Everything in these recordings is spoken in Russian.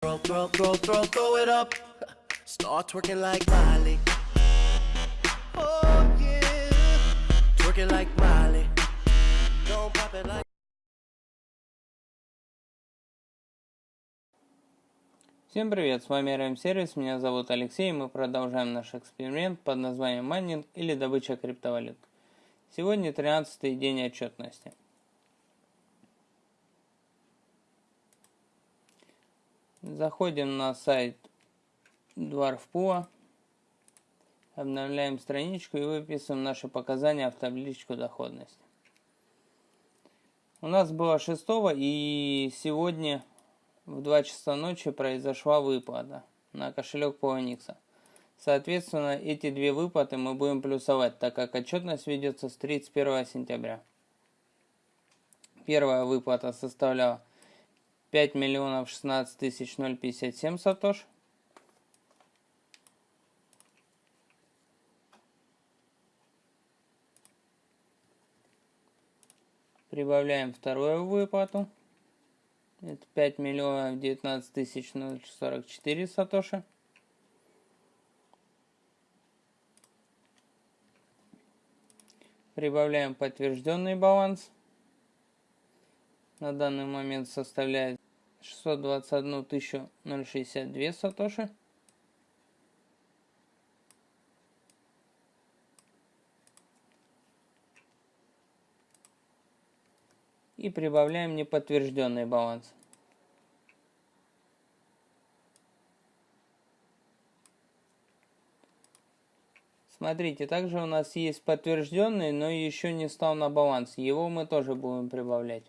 Throw, throw, throw, throw, throw it up. Start twerking like Miley. Oh yeah. Twerking like Miley. Don't pop it like. Всем привет, с вами RM Сервис, меня зовут Алексей, и мы продолжаем наш эксперимент под названием майнинг или добыча криптовалют. Сегодня 13 день отчетности. Заходим на сайт Dwarfpool, обновляем страничку и выписываем наши показания в табличку доходности. У нас было 6 и сегодня в 2 часа ночи произошла выплата на кошелек Poloniex. Соответственно, эти две выплаты мы будем плюсовать, так как отчетность ведется с 31 сентября. Первая выплата составляла 5 миллионов 16 тысяч 057 сатош. Прибавляем вторую выплату. Это 5 миллионов 19 тысяч 044 сатоши. Прибавляем подтвержденный баланс. На данный момент составляет 621 062 сатоши. И прибавляем неподтвержденный баланс. Смотрите, также у нас есть подтвержденный, но еще не стал на баланс. Его мы тоже будем прибавлять.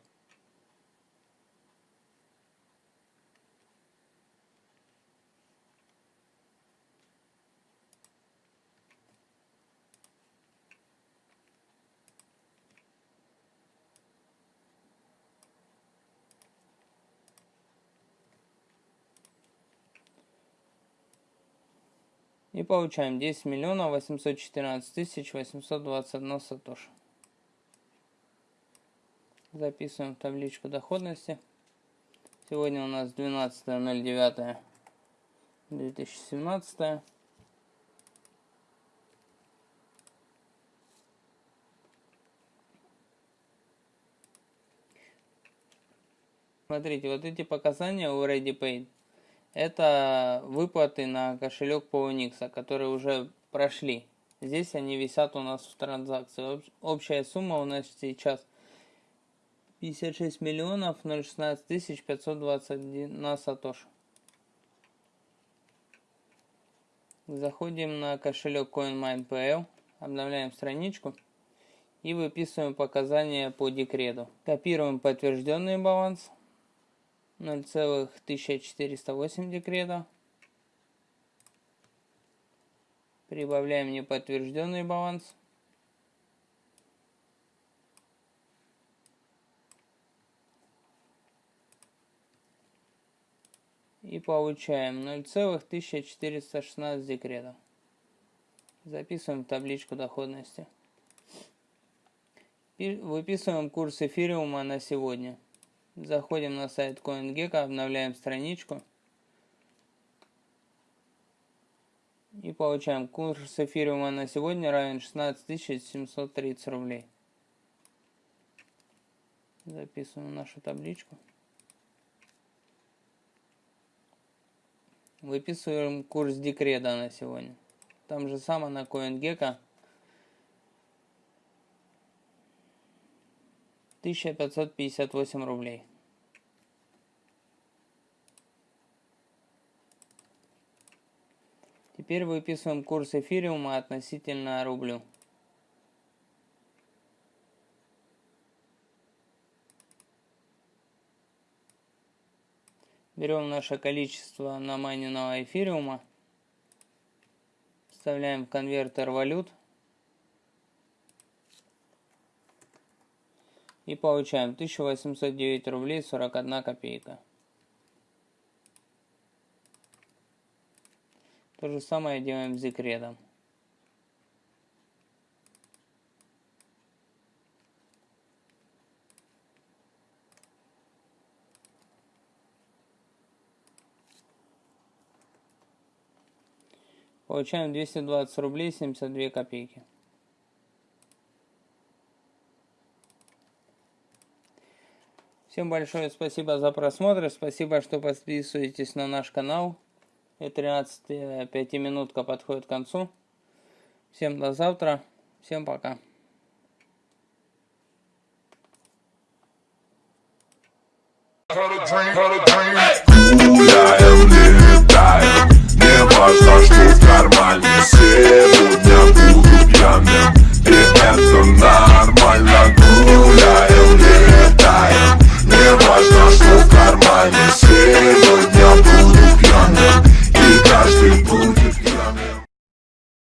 И получаем 10 миллионов 814 тысяч 821 сатош. Записываем в табличку доходности. Сегодня у нас 12.09.2017. Смотрите, вот эти показания у ReadyPay это выплаты на кошелек Poloniex, которые уже прошли. Здесь они висят у нас в транзакции. Общая сумма у нас сейчас 56 миллионов 016 тысяч 521 на сатош. Заходим на кошелек CoinMine.pl, обновляем страничку и выписываем показания по декрету. Копируем подтвержденный баланс 0,1408 декрета. Прибавляем неподтвержденный баланс. И получаем 0,1416 декретов. Записываем в табличку доходности. Выписываем курс эфириума на сегодня. Заходим на сайт CoinGecko, обновляем страничку. И получаем курс эфириума на сегодня равен 16 730 рублей. Записываем нашу табличку. Выписываем курс декрета на сегодня. Там же самое на CoinGecko 1558 рублей. Теперь выписываем курс эфириума относительно рублю. Берем наше количество намайненного эфириума, вставляем в конвертер валют и получаем 1809 рублей 41 копейка. То же самое делаем с декретом. Получаем 220 рублей 72 копейки. Всем большое спасибо за просмотр. Спасибо, что подписываетесь на наш канал. И 13 пятиминутка подходит к концу. Всем до завтра. Всем пока. Я летаю, не важно, что в кармане